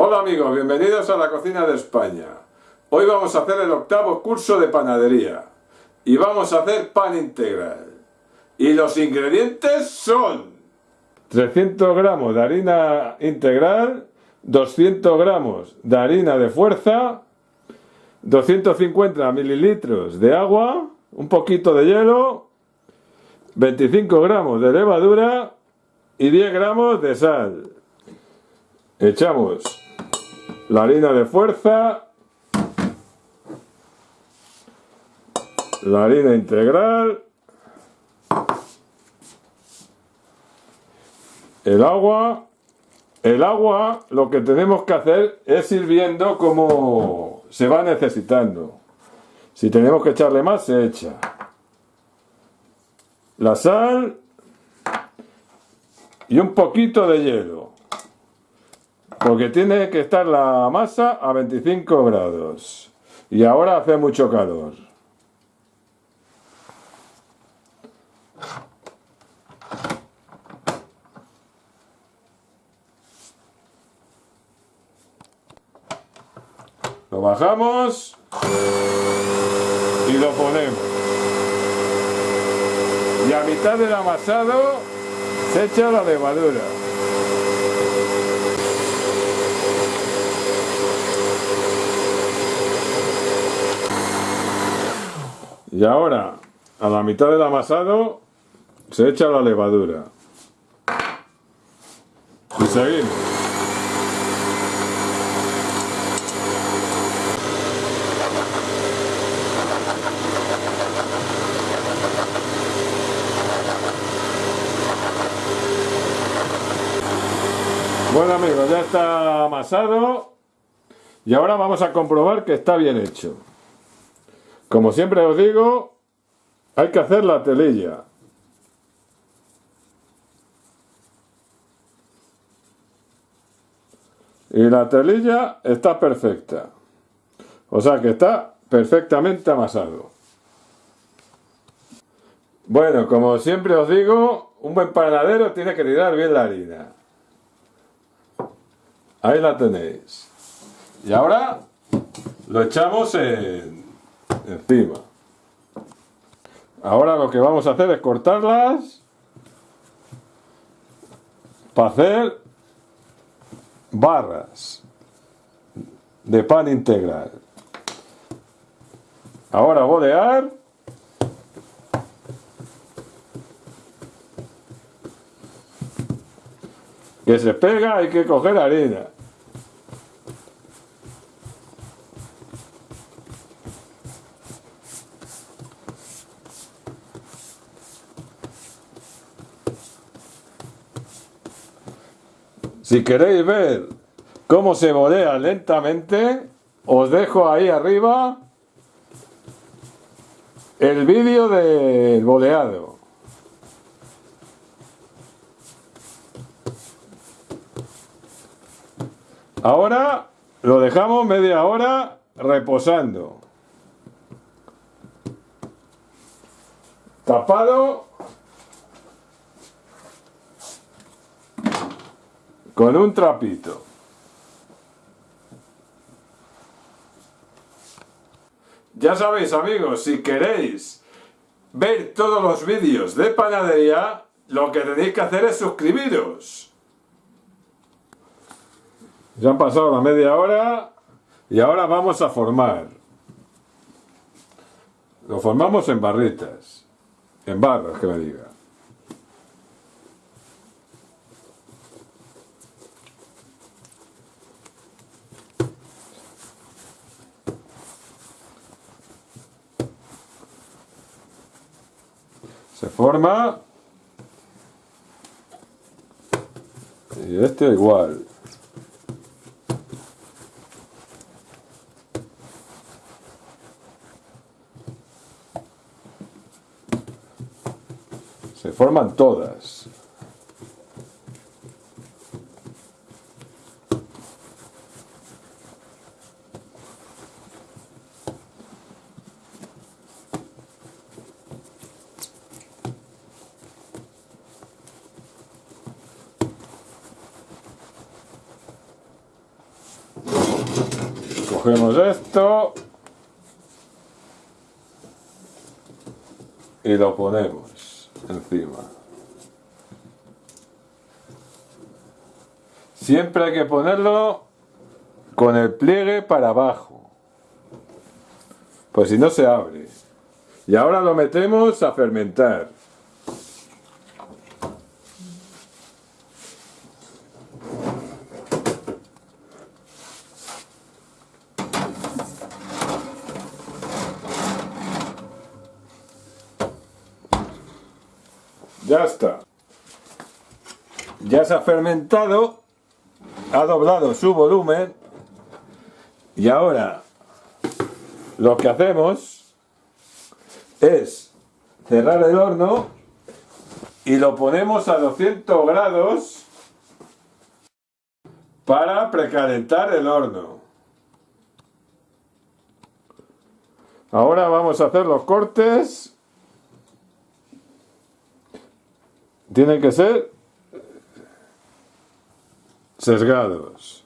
Hola amigos, bienvenidos a la cocina de España. Hoy vamos a hacer el octavo curso de panadería y vamos a hacer pan integral. Y los ingredientes son 300 gramos de harina integral, 200 gramos de harina de fuerza, 250 mililitros de agua, un poquito de hielo, 25 gramos de levadura y 10 gramos de sal. Echamos la harina de fuerza, la harina integral, el agua. El agua lo que tenemos que hacer es ir viendo cómo se va necesitando. Si tenemos que echarle más, se echa. La sal y un poquito de hielo. Porque tiene que estar la masa a 25 grados. Y ahora hace mucho calor. Lo bajamos y lo ponemos. Y a mitad del amasado se echa la levadura. Y ahora, a la mitad del amasado, se echa la levadura. Y seguimos. Bueno amigos, ya está amasado y ahora vamos a comprobar que está bien hecho. Como siempre os digo, hay que hacer la telilla. Y la telilla está perfecta. O sea que está perfectamente amasado. Bueno, como siempre os digo, un buen panadero tiene que tirar bien la harina. Ahí la tenéis. Y ahora lo echamos encima. Ahora lo que vamos a hacer es cortarlas para hacer barras de pan integral. Ahora bolear. Que se pega, hay que coger harina. Si queréis ver cómo se bolea lentamente, os dejo ahí arriba el vídeo del boleado. Ahora lo dejamos media hora reposando. Tapado con un trapito. Ya sabéis amigos, si queréis ver todos los vídeos de panadería, lo que tenéis que hacer es suscribiros. Ya han pasado la media hora y ahora vamos a formar. Lo formamos en barritas, en barras que me diga. Se forma. Y este igual. Se forman todas Cogemos esto y lo ponemos encima. Siempre hay que ponerlo con el pliegue para abajo, pues si no se abre. Y ahora lo metemos a fermentar. Ya está. Ya se ha fermentado, ha doblado su volumen y ahora lo que hacemos es cerrar el horno y lo ponemos a 200 grados para precalentar el horno. Ahora vamos a hacer los cortes tienen que ser sesgados.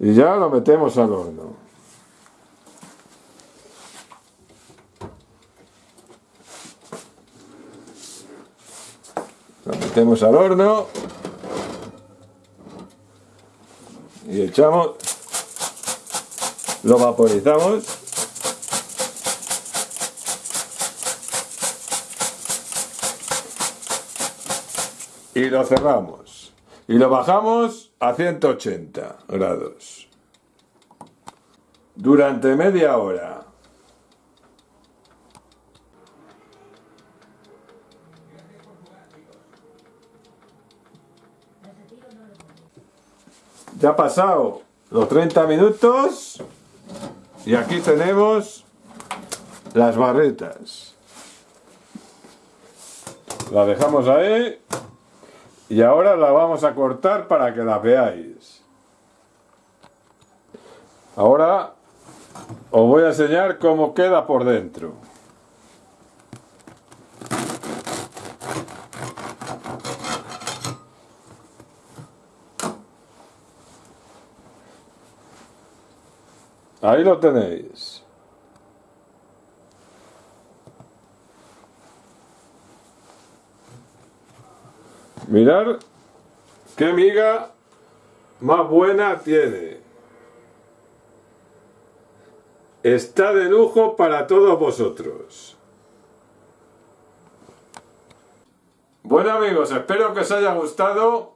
Y ya lo metemos al horno. Lo metemos al horno. Y echamos, lo vaporizamos. Y lo cerramos. Y lo bajamos a 180 grados. Durante media hora Ya ha pasado los 30 minutos y aquí tenemos las barretas. La dejamos ahí y ahora la vamos a cortar para que la veáis. Ahora os voy a enseñar cómo queda por dentro. Ahí lo tenéis. Mirar qué miga más buena tiene. Está de lujo para todos vosotros. Bueno amigos, espero que os haya gustado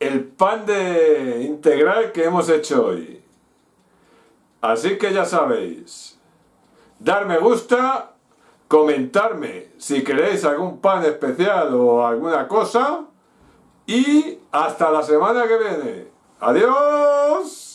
el pan de integral que hemos hecho hoy. Así que ya sabéis, dar me gusta, comentarme si queréis algún pan especial o alguna cosa y hasta la semana que viene. ¡Adiós!